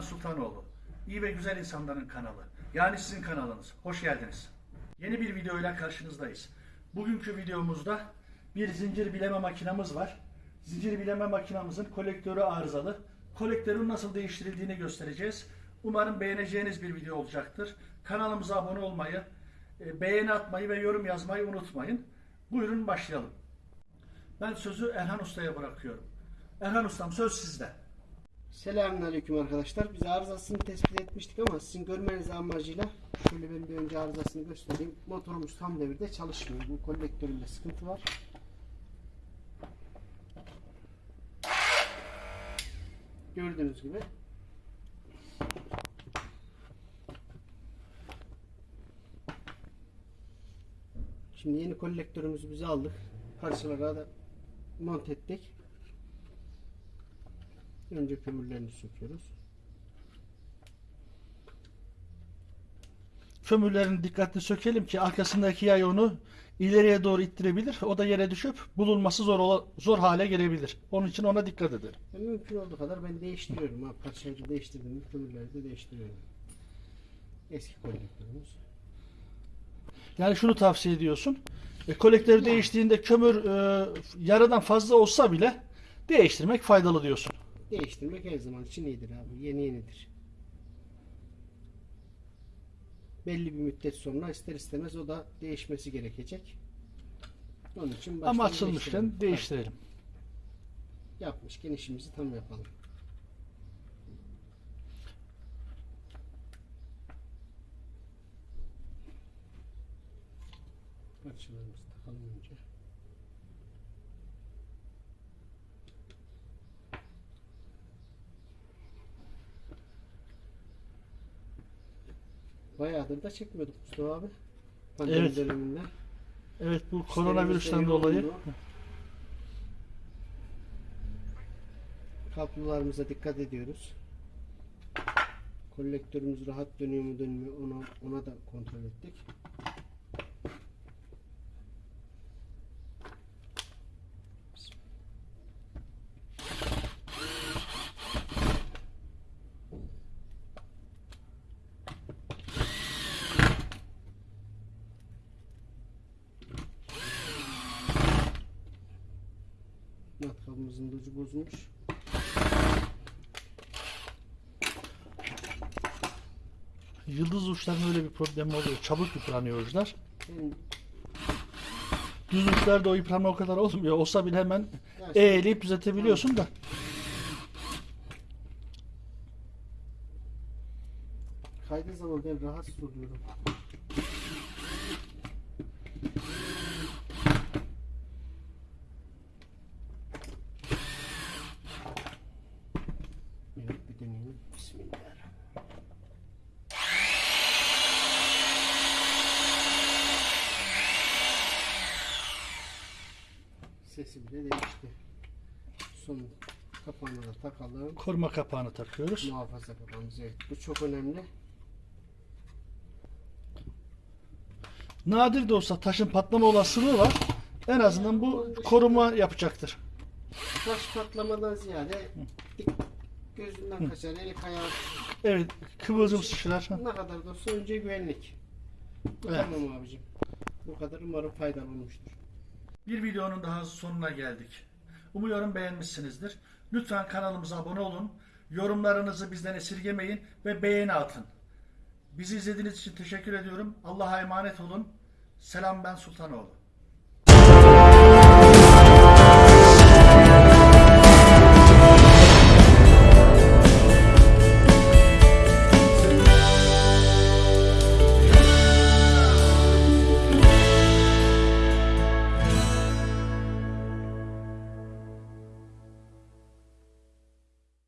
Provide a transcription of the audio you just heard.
Sultanoğlu. İyi ve güzel insanların kanalı. Yani sizin kanalınız. Hoş geldiniz. Yeni bir videoyla karşınızdayız. Bugünkü videomuzda bir zincir bileme makinamız var. Zincir bileme makinamızın kolektörü arızalı. Kolektörün nasıl değiştirildiğini göstereceğiz. Umarım beğeneceğiniz bir video olacaktır. Kanalımıza abone olmayı, e, beğeni atmayı ve yorum yazmayı unutmayın. Buyurun başlayalım. Ben sözü Erhan Usta'ya bırakıyorum. Erhan Ustam söz sizde. Selamünaleyküm arkadaşlar. Biz arızasını tespit etmiştik ama sizin görmeniz amacıyla şöyle ben bir önce arızasını göstereyim. Motorumuz tam devirde çalışmıyor. Bu kolektöründe sıkıntı var. Gördüğünüz gibi. Şimdi yeni kolektörümüzü bize aldık. Parçalara da monte ettik. Önce kömürlerini söküyoruz. Kömürlerini dikkatli sökelim ki arkasındaki yay onu ileriye doğru ittirebilir. O da yere düşüp bulunması zor zor hale gelebilir. Onun için ona dikkat edelim. Yani mümkün olduğu kadar ben değiştiriyorum. Ha, parçayı da değiştirdim. Kömürleri de değiştiriyorum. Eski kolektörümüz. Yani şunu tavsiye ediyorsun. E, kolektör değiştiğinde kömür e, yarıdan fazla olsa bile değiştirmek faydalı diyorsun. Değiştirmek her zaman için iyidir abi. Yeni yenidir. Belli bir müddet sonra ister istemez o da değişmesi gerekecek. Onun için Ama açılmışken değiştirelim. Evet, Yapmışken işimizi tam yapalım. Parçalarımızı takalım önce. Bayağıdır da çekmiyorduk Mustafa abi. Pandemi Evet. döneminde. Evet bu İşlerimiz koronavirüsten de dolayı yoğundu. Kablolarımıza dikkat ediyoruz. Kolektörümüz rahat dönüyor mu dönmüyor ona, ona da kontrol ettik. Matkabımızın da ucu bozulmuş. yıldız uçlarının öyle bir problemi oluyor. Çabuk yıpranıyor uçlar. Ben, Düz uçlarda o yıpranma o kadar olmuyor. Olsa bile hemen şimdi eğleyip düzeltebiliyorsun da. kaydığı zaman ben rahatsız oluyorum. Evet bir deneyelim. Bismillahirrahmanirrahim. Sesi bile değişti. Son kapağını da takalım. Koruma kapağını takıyoruz. Muhafaza kapağımız evet. Bu çok önemli. Nadir de olsa taşın patlama olasılığı var. En azından bu koruma yapacaktır. Taş patlamadan ziyade gözünden kaçar, eli ayağı Evet, kıvılcım sıçrar. ne kadar da olsa önce güvenlik. Evet. Tamam abicim. Bu kadar umarım faydalı olmuştur. Bir videonun daha sonuna geldik. Umuyorum beğenmişsinizdir. Lütfen kanalımıza abone olun. Yorumlarınızı bizden esirgemeyin ve beğeni atın. Bizi izlediğiniz için teşekkür ediyorum. Allah'a emanet olun. Selam ben Sultanoğlu.